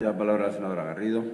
La palabra la senadora Garrido.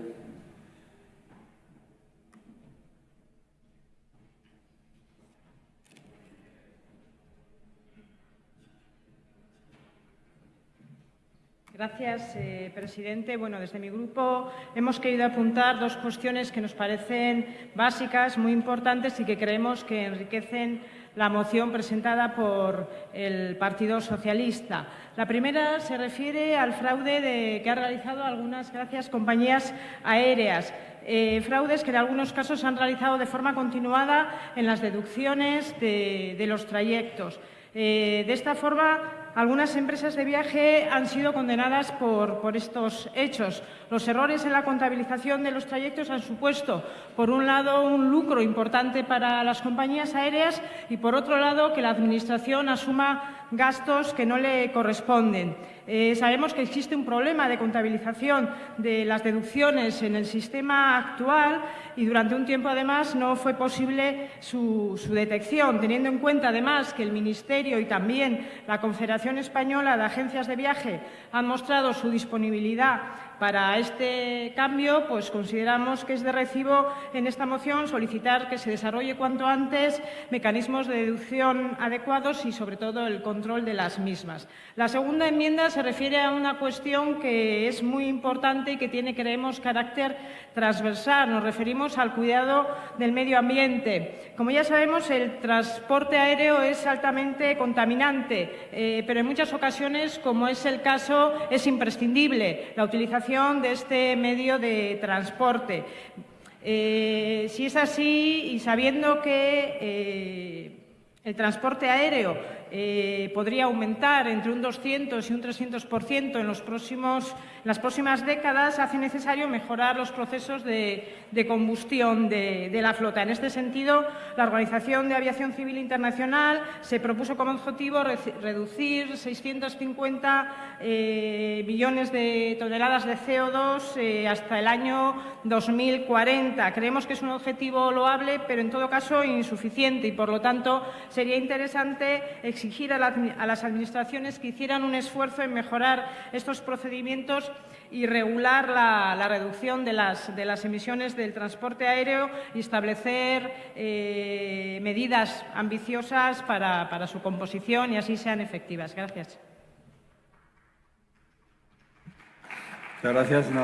Gracias, eh, presidente. Bueno, desde mi grupo hemos querido apuntar dos cuestiones que nos parecen básicas, muy importantes y que creemos que enriquecen la moción presentada por el Partido Socialista. La primera se refiere al fraude que han realizado algunas, gracias, compañías aéreas. Eh, fraudes que en algunos casos se han realizado de forma continuada en las deducciones de, los trayectos. Eh, de esta forma, algunas empresas de viaje han sido condenadas por, estos hechos. Los errores en la contabilización de los trayectos han supuesto, por un lado, un lucro importante para las compañías aéreas y, por otro lado, que la Administración asuma gastos que no le corresponden. Eh, sabemos que existe un problema de contabilización de las deducciones en el sistema actual y durante un tiempo, además, no fue posible su, su detección, teniendo en cuenta, además, que el Ministerio y también la Confederación Española de Agencias de Viaje han mostrado su disponibilidad para este cambio, pues consideramos que es de recibo en esta moción solicitar que se desarrolle cuanto antes mecanismos de deducción adecuados y, sobre todo, el control de las mismas. La segunda enmienda se refiere a una cuestión que es muy importante y que tiene, creemos, carácter transversal. Nos referimos al cuidado del medio ambiente. Como ya sabemos, el transporte aéreo es altamente contaminante, eh, pero en muchas ocasiones, como es el caso, es imprescindible la utilización de este medio de transporte. Eh, si es así y sabiendo que eh, el transporte aéreo eh, podría aumentar entre un 200 y un 300% en, próximos, las próximas décadas, hace necesario mejorar los procesos de, combustión de, la flota. En este sentido, la Organización de Aviación Civil Internacional se propuso como objetivo reducir 650 eh, millones de toneladas de CO2 eh, hasta el año 2040. Creemos que es un objetivo loable, pero en todo caso insuficiente y, por lo tanto, sería interesante exigir a, las administraciones que hicieran un esfuerzo en mejorar estos procedimientos y regular la, reducción de las, emisiones del transporte aéreo y establecer eh, medidas ambiciosas para, para su composición y así sean efectivas. Gracias. Muchas gracias.